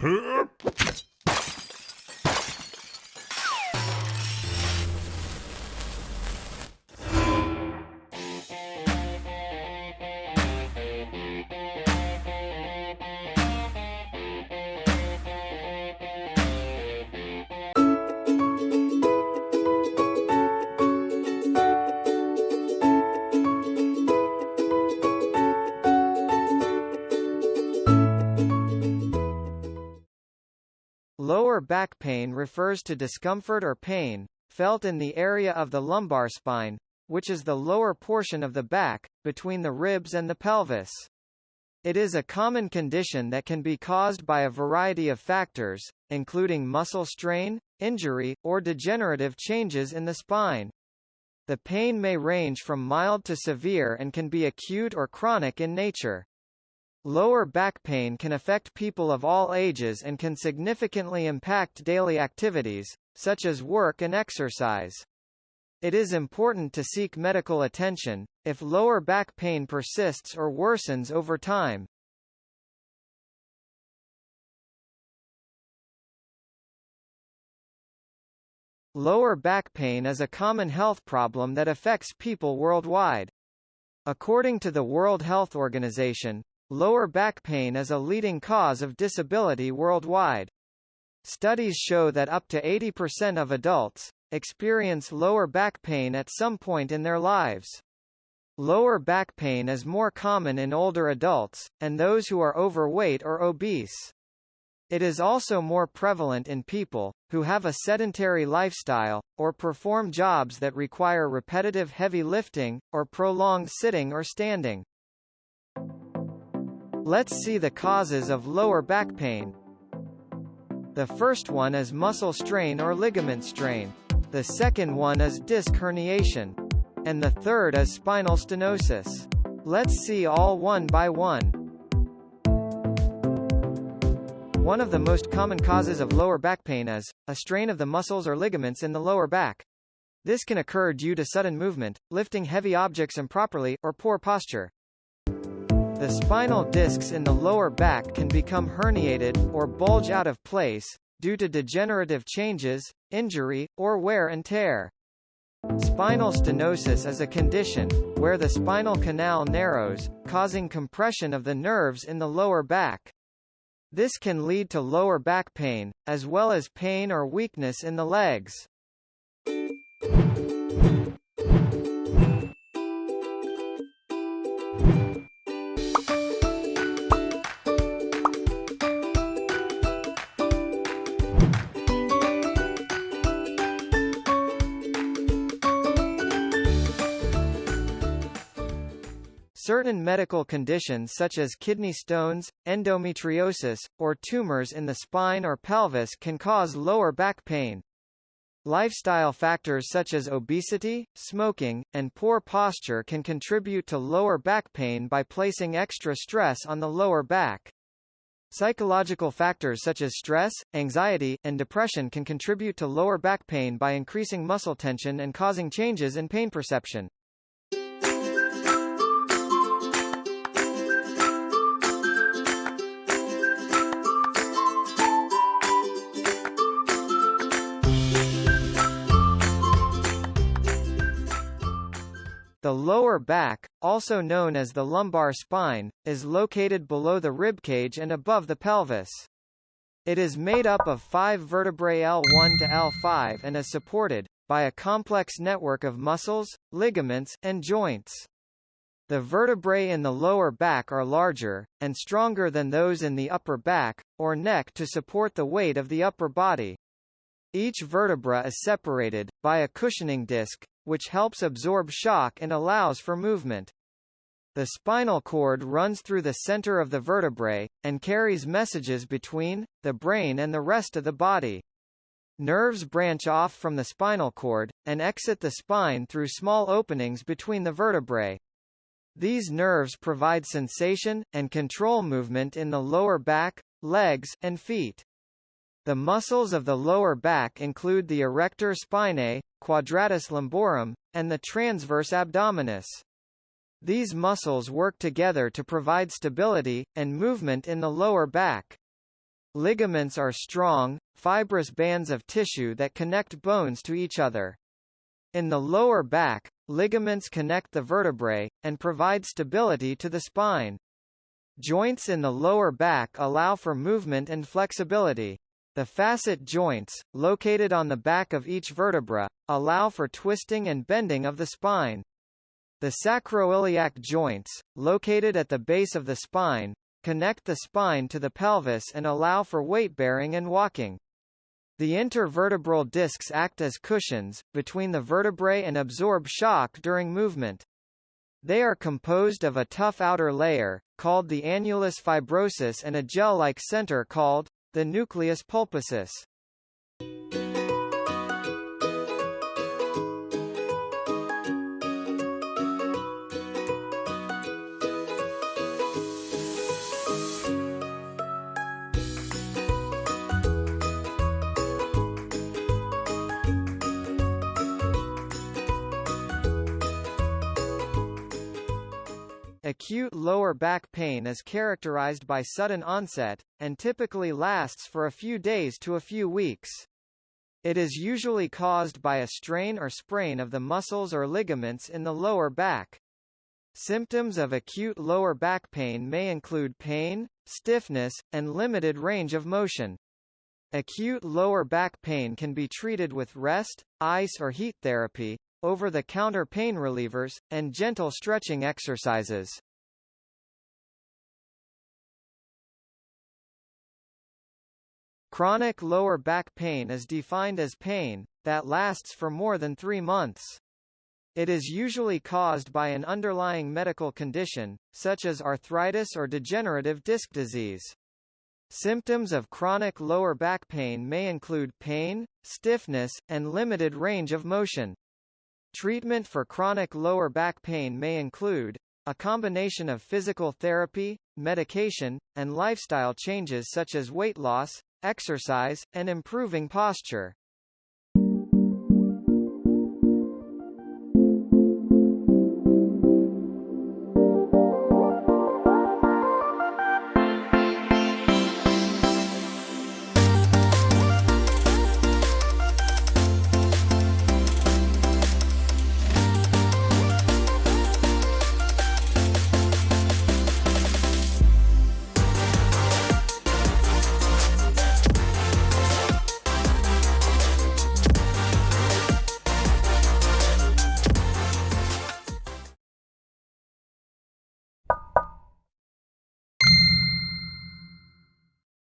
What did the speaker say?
Huh? Lower back pain refers to discomfort or pain, felt in the area of the lumbar spine, which is the lower portion of the back, between the ribs and the pelvis. It is a common condition that can be caused by a variety of factors, including muscle strain, injury, or degenerative changes in the spine. The pain may range from mild to severe and can be acute or chronic in nature. Lower back pain can affect people of all ages and can significantly impact daily activities, such as work and exercise. It is important to seek medical attention, if lower back pain persists or worsens over time. Lower back pain is a common health problem that affects people worldwide. According to the World Health Organization, Lower back pain is a leading cause of disability worldwide. Studies show that up to 80% of adults experience lower back pain at some point in their lives. Lower back pain is more common in older adults, and those who are overweight or obese. It is also more prevalent in people, who have a sedentary lifestyle, or perform jobs that require repetitive heavy lifting, or prolonged sitting or standing. Let's see the causes of lower back pain. The first one is muscle strain or ligament strain. The second one is disc herniation. And the third is spinal stenosis. Let's see all one by one. One of the most common causes of lower back pain is, a strain of the muscles or ligaments in the lower back. This can occur due to sudden movement, lifting heavy objects improperly, or poor posture. The spinal discs in the lower back can become herniated, or bulge out of place, due to degenerative changes, injury, or wear and tear. Spinal stenosis is a condition, where the spinal canal narrows, causing compression of the nerves in the lower back. This can lead to lower back pain, as well as pain or weakness in the legs. Certain medical conditions such as kidney stones, endometriosis, or tumors in the spine or pelvis can cause lower back pain. Lifestyle factors such as obesity, smoking, and poor posture can contribute to lower back pain by placing extra stress on the lower back. Psychological factors such as stress, anxiety, and depression can contribute to lower back pain by increasing muscle tension and causing changes in pain perception. The lower back, also known as the lumbar spine, is located below the ribcage and above the pelvis. It is made up of five vertebrae L1 to L5 and is supported, by a complex network of muscles, ligaments, and joints. The vertebrae in the lower back are larger, and stronger than those in the upper back, or neck to support the weight of the upper body. Each vertebra is separated, by a cushioning disc, which helps absorb shock and allows for movement. The spinal cord runs through the center of the vertebrae, and carries messages between, the brain and the rest of the body. Nerves branch off from the spinal cord, and exit the spine through small openings between the vertebrae. These nerves provide sensation, and control movement in the lower back, legs, and feet. The muscles of the lower back include the erector spinae, quadratus lumborum, and the transverse abdominis. These muscles work together to provide stability, and movement in the lower back. Ligaments are strong, fibrous bands of tissue that connect bones to each other. In the lower back, ligaments connect the vertebrae, and provide stability to the spine. Joints in the lower back allow for movement and flexibility. The facet joints, located on the back of each vertebra, allow for twisting and bending of the spine. The sacroiliac joints, located at the base of the spine, connect the spine to the pelvis and allow for weight-bearing and walking. The intervertebral discs act as cushions, between the vertebrae and absorb shock during movement. They are composed of a tough outer layer, called the annulus fibrosus and a gel-like center called, the nucleus pulposus. Acute lower back pain is characterized by sudden onset, and typically lasts for a few days to a few weeks. It is usually caused by a strain or sprain of the muscles or ligaments in the lower back. Symptoms of acute lower back pain may include pain, stiffness, and limited range of motion. Acute lower back pain can be treated with rest, ice or heat therapy, over-the-counter pain relievers, and gentle stretching exercises. Chronic lower back pain is defined as pain, that lasts for more than three months. It is usually caused by an underlying medical condition, such as arthritis or degenerative disc disease. Symptoms of chronic lower back pain may include pain, stiffness, and limited range of motion. Treatment for chronic lower back pain may include a combination of physical therapy, medication, and lifestyle changes such as weight loss, exercise, and improving posture.